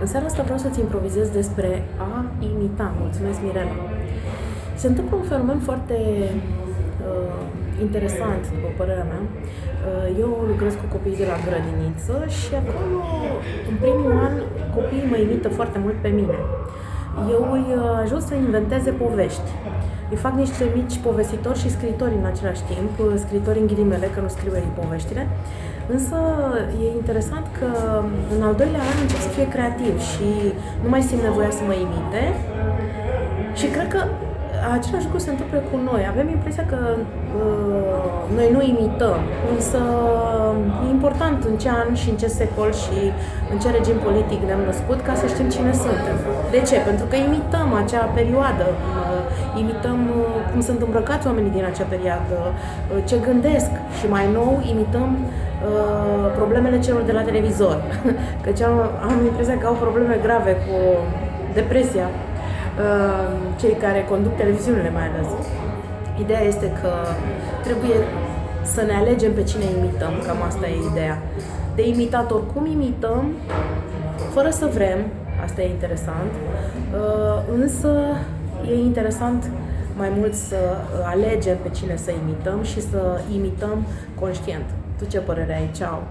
În seara asta vreau să-ți improvizez despre a imita. Mulțumesc, Mirela. Se întâmplă un fenomen foarte uh, interesant, după părerea mea. Uh, eu lucrez cu copiii de la grădiniță și acolo, în primul an, copiii mă imită foarte mult pe mine. Eu îi uh, ajut să inventeze povești. Îi fac niște mici povestitori și scritori în același timp, uh, scritori în ghilimele, că nu scriu ei poveștile. Însă e interesant că în al doilea an încep să fie creativ și nu mai simt nevoia să mă imite și cred că același lucru se întâmplă cu noi. Avem impresia că uh, noi nu imităm, însă e important în ce an și în ce secol și în ce regim politic ne-am născut ca să știm cine suntem. De ce? Pentru că imităm acea perioadă, uh, imităm uh, cum sunt îmbrăcați oamenii din acea perioadă, uh, ce gândesc și mai nou imităm uh, problemele celor de la televizor. Căci am, am impresia că au probleme grave cu depresia Uh, cei care conduc televiziunile mai ales. Ideea este că trebuie să ne alegem pe cine imităm, cam asta e ideea. De imitat oricum imităm, fără să vrem, asta e interesant, uh, însă e interesant mai mult să alegem pe cine să imităm și să imităm conștient. Tu ce părere ai? Ceau!